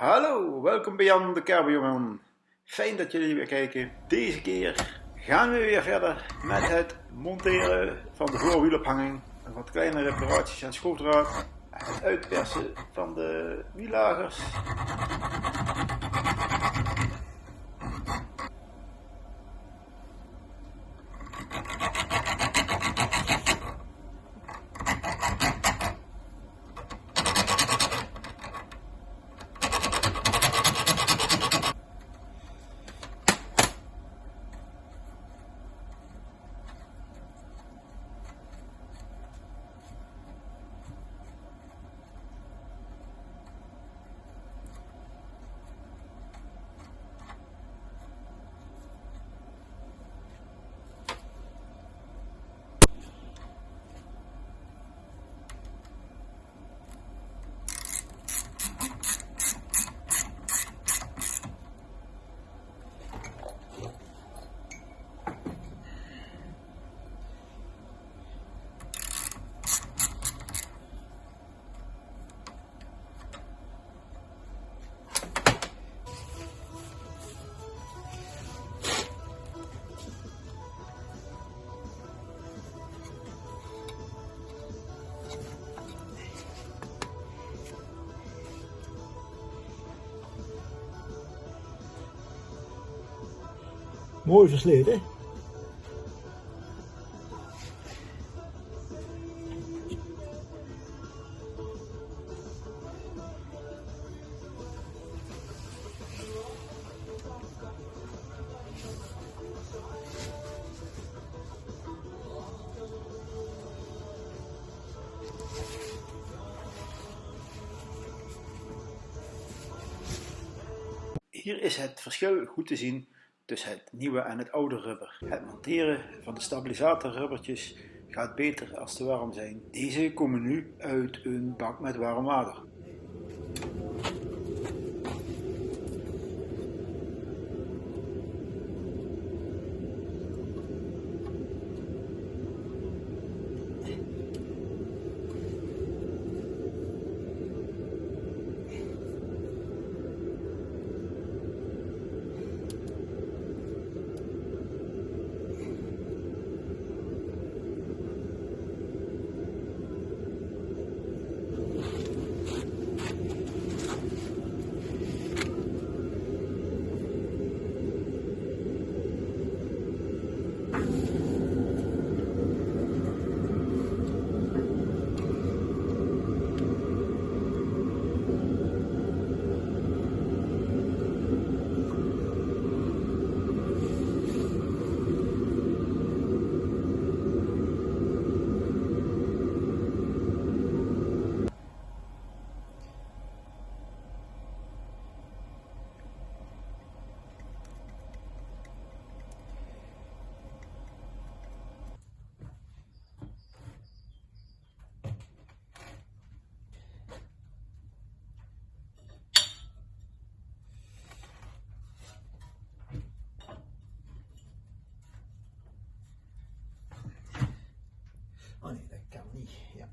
Hallo, welkom bij Jan de Kerberjongen. Fijn dat jullie weer kijken. Deze keer gaan we weer verder met het monteren van de voorwielophanging. Wat kleine reparaties aan schroefdraad. Het uitpersen van de wiellagers. Mooi versleten. Hier is het verschil goed te zien tussen het nieuwe en het oude rubber. Het monteren van de stabilisatorrubbertjes gaat beter als ze warm zijn. Deze komen nu uit een bak met warm water. on est la carnie. Yeah.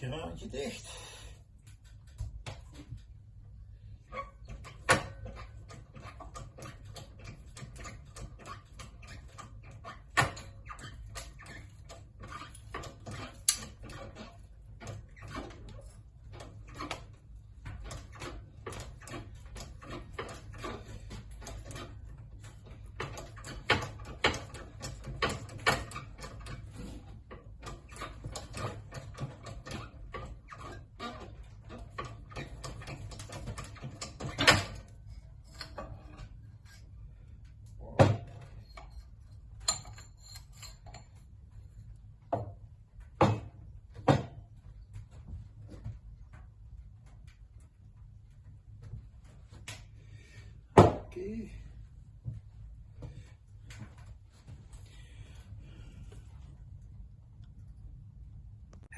Kraantje dicht.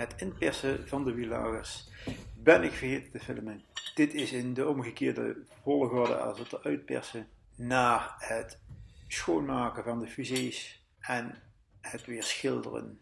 Het inpersen van de wielagers ben ik vergeten te filmen. Dit is in de omgekeerde volgorde als het uitpersen naar het schoonmaken van de fusées en het weer schilderen.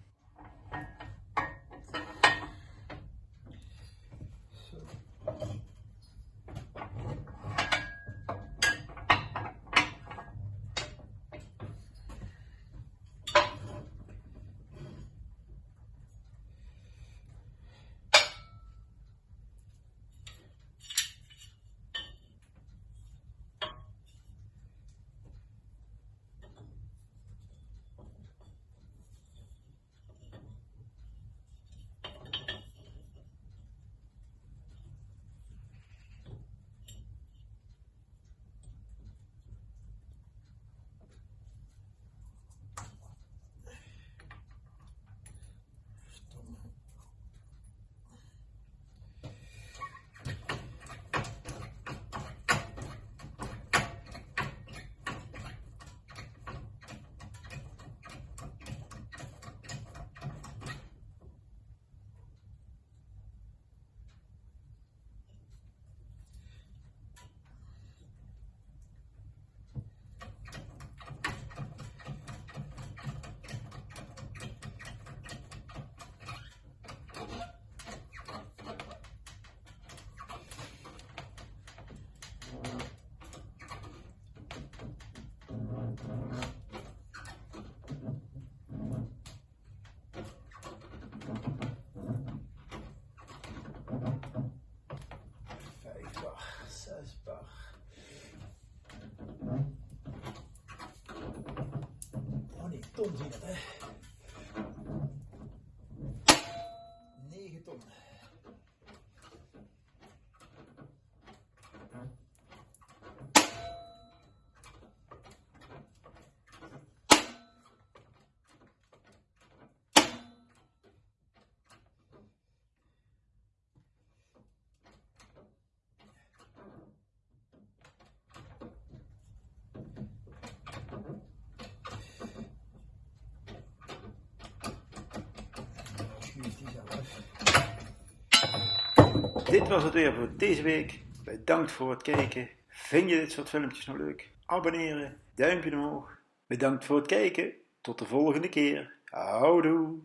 と思ね。Dit was het weer voor deze week. Bedankt voor het kijken. Vind je dit soort filmpjes nou leuk? Abonneren, duimpje omhoog. Bedankt voor het kijken. Tot de volgende keer. Houdoe.